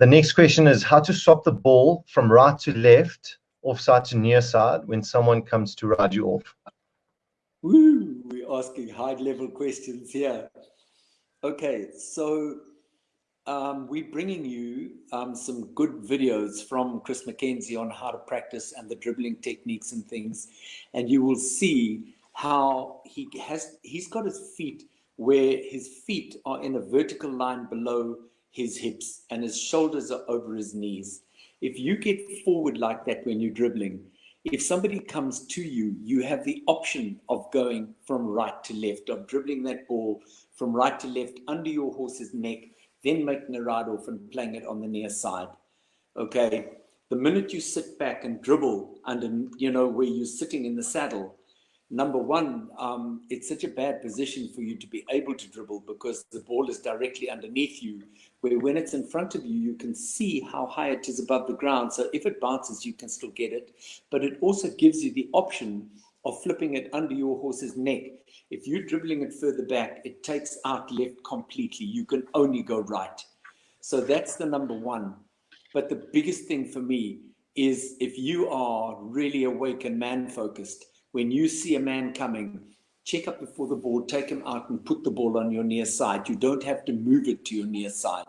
The next question is how to swap the ball from right to left, offside to near side when someone comes to ride you off. Woo, we're asking high level questions here. Okay, so um, we're bringing you um, some good videos from Chris McKenzie on how to practice and the dribbling techniques and things. And you will see how he has, he's got his feet where his feet are in a vertical line below his hips and his shoulders are over his knees. If you get forward like that when you're dribbling, if somebody comes to you, you have the option of going from right to left, of dribbling that ball from right to left under your horse's neck, then making a ride off and playing it on the near side. Okay. The minute you sit back and dribble under, you know, where you're sitting in the saddle, number one, um, it's such a bad position for you to be able to dribble because the ball is directly underneath you, where when it's in front of you, you can see how high it is above the ground. So if it bounces, you can still get it. But it also gives you the option of flipping it under your horse's neck. If you're dribbling it further back, it takes out left completely. You can only go right. So that's the number one. But the biggest thing for me is if you are really awake and man focused, when you see a man coming, check up before the ball, take him out and put the ball on your near side. You don't have to move it to your near side.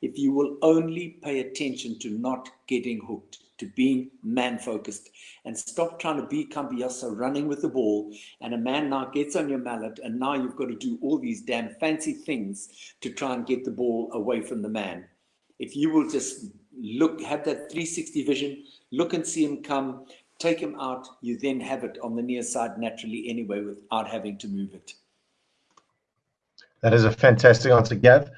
If you will only pay attention to not getting hooked, to being man focused and stop trying to be Cambiaso running with the ball and a man now gets on your mallet and now you've got to do all these damn fancy things to try and get the ball away from the man. If you will just look, have that 360 vision, look and see him come, take him out, you then have it on the near side naturally anyway without having to move it. That is a fantastic answer, Gav.